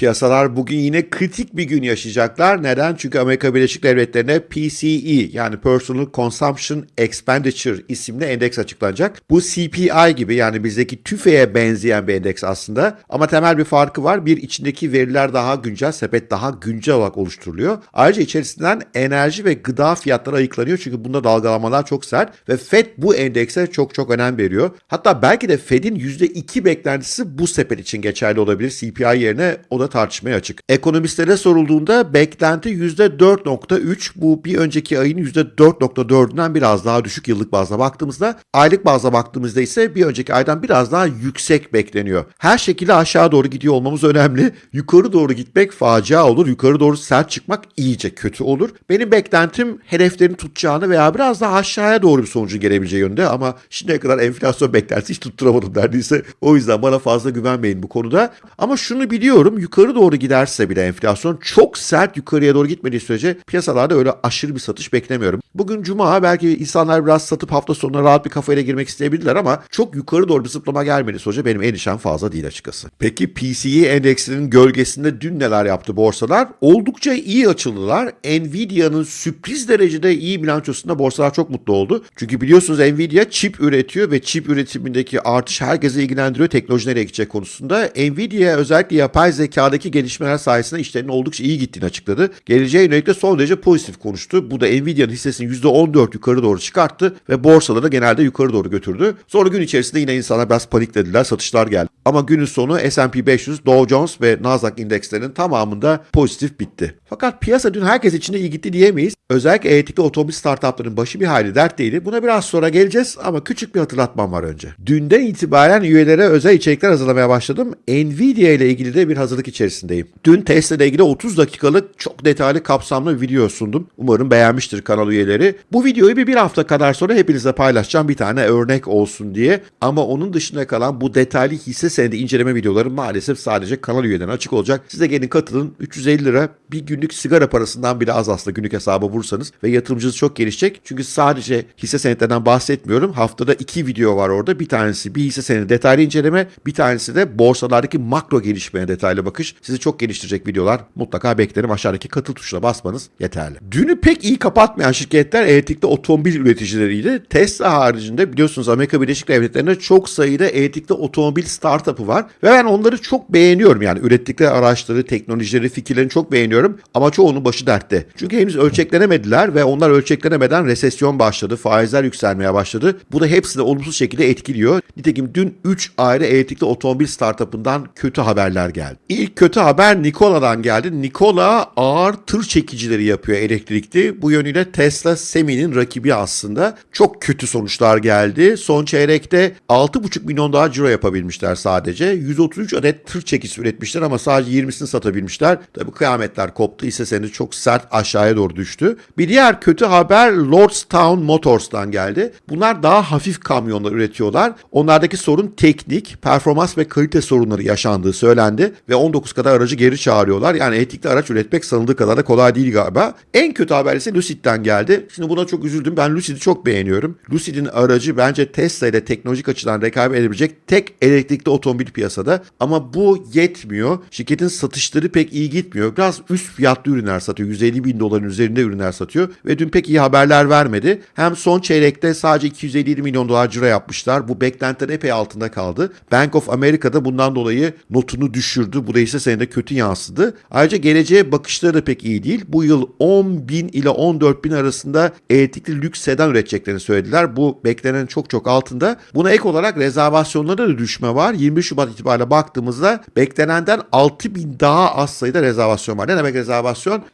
Piyasalar bugün yine kritik bir gün yaşayacaklar. Neden? Çünkü Amerika Birleşik Devletleri'ne PCE yani Personal Consumption Expenditure isimli endeks açıklanacak. Bu CPI gibi yani bizdeki TÜFE'ye benzeyen bir endeks aslında. Ama temel bir farkı var. Bir içindeki veriler daha güncel, sepet daha güncel olarak oluşturuluyor. Ayrıca içerisinden enerji ve gıda fiyatları ayıklanıyor. Çünkü bunda dalgalamalar çok sert ve Fed bu endekse çok çok önem veriyor. Hatta belki de Fed'in %2 beklentisi bu sepet için geçerli olabilir. CPI yerine o da tartışmaya açık. Ekonomistlere sorulduğunda beklenti %4.3 bu bir önceki ayın %4.4'ünden biraz daha düşük yıllık bazda baktığımızda. Aylık bazda baktığımızda ise bir önceki aydan biraz daha yüksek bekleniyor. Her şekilde aşağı doğru gidiyor olmamız önemli. Yukarı doğru gitmek facia olur. Yukarı doğru sert çıkmak iyice kötü olur. Benim beklentim hedeflerini tutacağını veya biraz daha aşağıya doğru bir sonucun gelebileceği yönde ama şimdiye kadar enflasyon beklentisi hiç tutturamadım neredeyse. O yüzden bana fazla güvenmeyin bu konuda. Ama şunu biliyorum yukarı doğru giderse bile enflasyon çok sert yukarıya doğru gitmediği sürece piyasalarda öyle aşırı bir satış beklemiyorum. Bugün cuma belki insanlar biraz satıp hafta sonuna rahat bir kafayla girmek isteyebilirler ama çok yukarı doğru bir zıplama gelmediği sürece benim endişem fazla değil açıkçası. Peki PCE endeksinin gölgesinde dün neler yaptı borsalar? Oldukça iyi açıldılar. Nvidia'nın sürpriz derecede iyi bilançosunda borsalar çok mutlu oldu. Çünkü biliyorsunuz Nvidia çip üretiyor ve çip üretimindeki artış herkese ilgilendiriyor teknoloji nereye gidecek konusunda. Nvidia özellikle yapay zekadaki gelişmeler sayesinde işlerinin oldukça iyi gittiğini açıkladı. Geleceğe yönelik de son derece pozitif konuştu. Bu da Nvidia'nın hissesini %14 yukarı doğru çıkarttı ve borsaları da genelde yukarı doğru götürdü. Sonra gün içerisinde yine insanlar biraz paniklediler, satışlar geldi. Ama günün sonu S&P 500, Dow Jones ve Nasdaq indekslerinin tamamında pozitif bitti. Fakat piyasa dün herkes için de iyi gitti diyemeyiz. Özellikle elektrikli otomobil startupların başı bir hayli dertliydi. Buna biraz sonra geleceğiz ama küçük bir hatırlatmam var önce. Dünden itibaren üyelere özel içerikler hazırlamaya başladım. Nvidia ile ilgili de bir hazırlık içerisindeyim. Dün Tesla ile ilgili 30 dakikalık çok detaylı kapsamlı bir video sundum. Umarım beğenmiştir kanal üyeleri. Bu videoyu bir, bir hafta kadar sonra hepinize paylaşacağım bir tane örnek olsun diye. Ama onun dışında kalan bu detaylı hisse senedi inceleme videoları maalesef sadece kanal üyelerine açık olacak. Siz de gelin katılın. 350 lira bir günlük sigara parasından bile az aslında günlük hesaba vursanız ve yatırımcınız çok gelişecek. Çünkü sadece hisse senetlerinden bahsetmiyorum. Haftada iki video var orada. Bir tanesi bir hisse senedi detaylı inceleme, bir tanesi de borsalardaki makro gelişmeye detaylı bakış. Sizi çok geliştirecek videolar mutlaka beklerim. Aşağıdaki katıl tuşuna basmanız yeterli. Dünü pek iyi kapatmayan şirketler elektrikli otomobil üreticileriydi. Tesla haricinde biliyorsunuz Amerika Birleşik Devletleri'nde çok sayıda elektrikli otomobil startup'ı var ve ben onları çok beğeniyorum. Yani ürettikleri araçları, teknolojileri, fikirlerini çok beğeniyorum ama çoğunun başı dertte. Çünkü henüz ölçeklenemediler ve onlar ölçeklenemeden resesyon başladı, faizler yükselmeye başladı. Bu da hepsini olumsuz şekilde etkiliyor. Nitekim dün 3 ayrı elektrikli otomobil startup'ından kötü haberler geldi. İlk kötü haber Nikola'dan geldi. Nikola ağır tır çekicileri yapıyor elektrikli. Bu yönüyle Tesla Semi'nin rakibi aslında. Çok kötü sonuçlar geldi. Son çeyrekte 6,5 milyon daha ciro yapabilmişler sadece. 133 adet tır çekisi üretmişler ama sadece 20'sini satabilmişler. Tabii kıyametler koptu. Hisse senedi çok sert aşağıya doğru düştü. Bir diğer kötü haber Lordstown Motors'tan geldi. Bunlar daha hafif kamyonlar üretiyorlar. Onlardaki sorun teknik, performans ve kalite sorunları yaşandığı söylendi ve 19 kadar aracı geri çağırıyorlar. Yani elektrikli araç üretmek sanıldığı kadar da kolay değil galiba. En kötü haber ise Lucid'den geldi. Şimdi buna çok üzüldüm. Ben Lucid'i çok beğeniyorum. Lucid'in aracı bence Tesla ile teknolojik açıdan rekabet edebilecek tek elektrikli otomobil piyasada. Ama bu yetmiyor. Şirketin satışları pek iyi gitmiyor. Biraz üst fiyatlı ürünler satıyor. 150 bin doların üzerinde ürünler satıyor. Ve dün pek iyi haberler vermedi. Hem son çeyrekte sadece 257 milyon dolar ciro yapmışlar. Bu beklentilerin epey altında kaldı. Bank of America'da bundan dolayı notunu düşürdü. Bu da ise senede kötü yansıdı. Ayrıca geleceğe bakışları da pek iyi değil. Bu yıl 10 bin ile 14 bin arasında elektrikli lüks sedan üreteceklerini söylediler. Bu beklenen çok çok altında. Buna ek olarak rezervasyonlarda da düşme var. 20 Şubat itibariyle baktığımızda beklenenden 6 bin daha az sayıda rezervasyon var. Ne demek rezervasyon?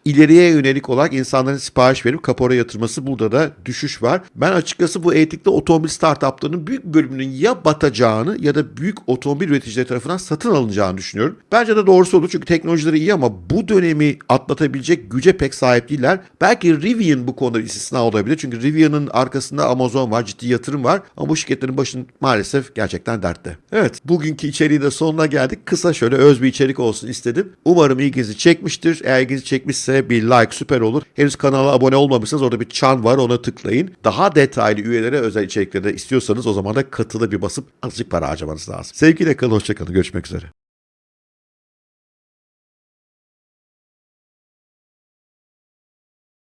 İleriye yönelik olarak insanların sipariş verip kapora yatırması burada da düşüş var. Ben açıkçası bu elektrikli otomobil startuplarının büyük bölümünün ya batacağını ya da büyük otomobil üreticileri tarafından satın alınacağını düşünüyorum. Bence de doğrusu olur çünkü teknolojileri iyi ama bu dönemi atlatabilecek güce pek sahip değiller. Belki Rivian bu konuda istisna olabilir. Çünkü Rivian'ın arkasında Amazon var, ciddi yatırım var. Ama bu şirketlerin başın maalesef gerçekten dertte. Evet, bugünkü içeriği de sonuna geldik. Kısa şöyle öz bir içerik olsun istedim. Umarım ilginizi çekmiştir. Eğer çekmişse bir like süper olur. Henüz kanala abone olmamışsanız orada bir çan var ona tıklayın. Daha detaylı üyelere özel içerikleri istiyorsanız o zaman da katılı bir basıp azıcık para harcamanız lazım. Sevgiyle kalın, hoşçakalın. Görüşmek üzere.